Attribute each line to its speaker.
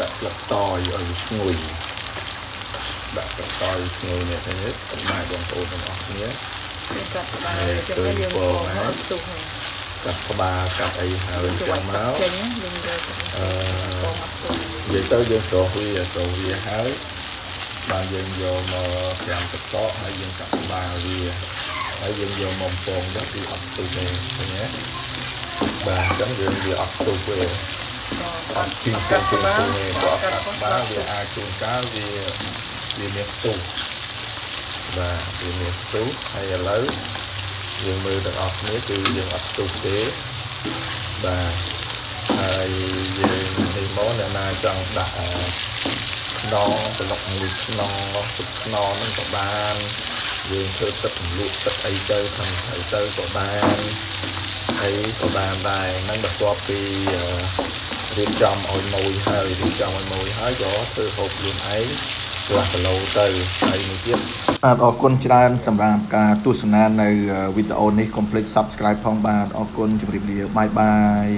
Speaker 1: ដាក់ស្លឹកតយឲ្យវាឈ្ងុយដាក់ស្លឹកតយឈ្ងុយនេះទៅនេះសម្រាប់បងប្អូនទាំងអស់គ្នា
Speaker 2: យើងកាត់ក្បាលចឹងទៅយើងកងមកទុះហើយ
Speaker 1: កាត់ក្បាលកាត់អីហើយចឹងមក
Speaker 2: ចេញយើងយក
Speaker 1: អឺ
Speaker 2: កងមកទុះ
Speaker 1: និយាយទៅយើងស្រោះវាស្រោះវាហើយបានយើងយកមកត្រាំទឹកកកហើយយើងកាត់ក្បាលវាហើយយើងយកមកពងទៅគឺអត់ទុះទេឃើញទេបាទអញ្ចឹងយើងវាអត់ទុះទេអត់ ពីទៅទៅទេព្រោះកាត់ក្បាលវាអាចជួនកាលវាវាមានផ្ទុះបាទវាមានផ្ទុះហើយឥឡូវយើងមើលទាំងអស់គ្នាគឺយើងអត់ផ្ទុះទេបាទហើយយើងនេះមកអ្នកណាចង់ដាក់អឺខ្នងប្លុកមួយខ្នងទឹកខ្នងហ្នឹងក៏បានយើងធ្វើទឹករំលក់ទឹកអីទៅខាងទៅទៅក៏បានហើយក៏បានដែរហ្នឹងបន្ទាប់ពីអឺ រៀបចំឲ្យម៉ួយហើយរៀបចំឲ្យម៉ួយហើយក៏ធ្វើហូបខ្លួនឯងកន្លះគីឡូទៅហើយមួយទៀតបាទអរគុណច្រើនសម្រាប់ការទស្សនានៅវីដេអូនេះកុំភ្លេច Subscribe ផងបាទអរគុណជម្រាបលាបាយបាយ